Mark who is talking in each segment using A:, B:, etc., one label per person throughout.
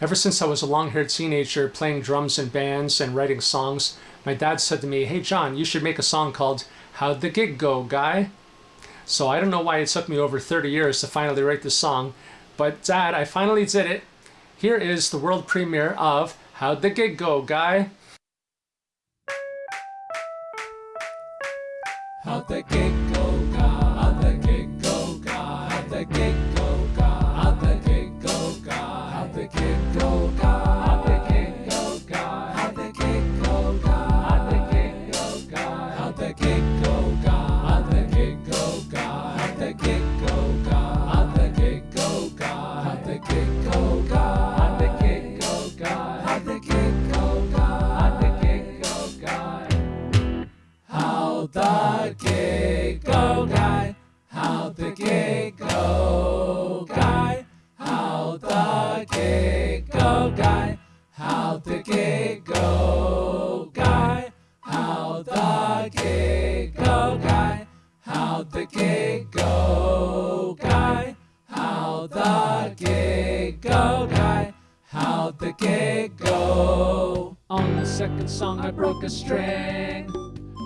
A: Ever since I was a long haired teenager playing drums in bands and writing songs, my dad said to me, Hey John, you should make a song called How'd the Gig Go, Guy? So I don't know why it took me over 30 years to finally write this song, but dad, I finally did it. Here is the world premiere of How'd the Gig Go, Guy?
B: How'd the gig the gecko guy, how the gecko guy, how the gecko guy, how the gecko guy, how the gecko guy, how the gecko guy, how the gecko.
A: On the second song I broke a string.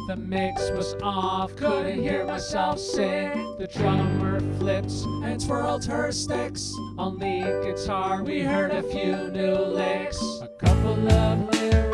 A: The mix was off, couldn't hear myself sing. The drummer flips and twirled her sticks. On lead guitar, we heard a few new licks. A couple of lyrics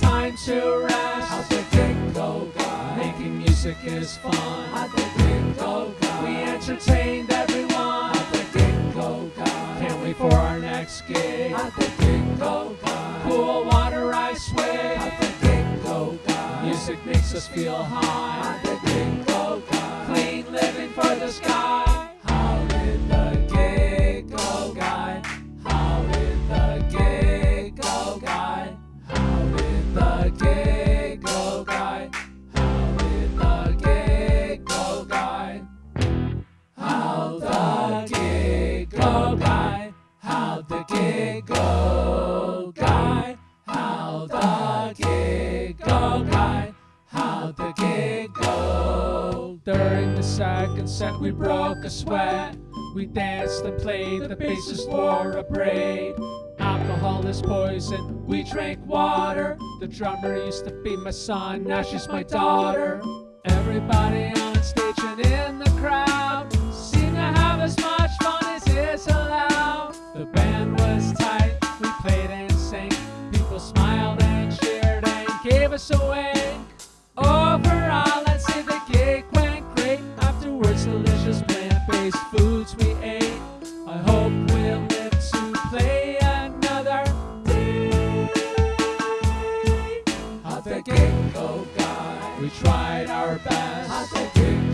A: it's time to rest.
B: the gig go, guy?
A: Making music is fun.
B: How'd the gig go, guy?
A: We entertained everyone.
B: How'd the gig go, guy?
A: Can't wait for our next gig.
B: How'd the gig go, guy?
A: Cool water I swing.
B: How'd the gig go, guy?
A: Music makes us feel high.
B: How'd the gig go, guy?
A: Clean living for the sky.
B: Gig go, guy? How the gig go, guy? How the gig go?
A: During the second set, we broke a sweat. We danced and played, the bassist wore a braid. Alcohol is poison, we drank water. The drummer used to be my son, now she's my daughter. Everybody on stage and in the crowd seemed to have as much fun as is allowed. The band We tried our best.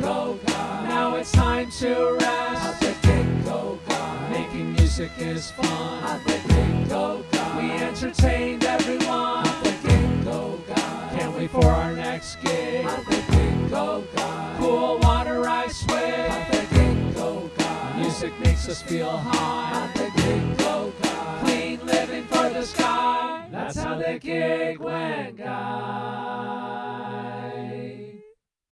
B: God.
A: Now it's time to rest.
B: The Dingo God.
A: Making music is fun.
B: At the Dingo God.
A: We entertained everyone.
B: God.
A: Can't wait for our next gig.
B: The Dingo God.
A: Cool water I
B: swim. The Dingo God.
A: Music makes us feel high.
B: The Dingo God.
A: Clean living for the sky. That's how the gig went, guys.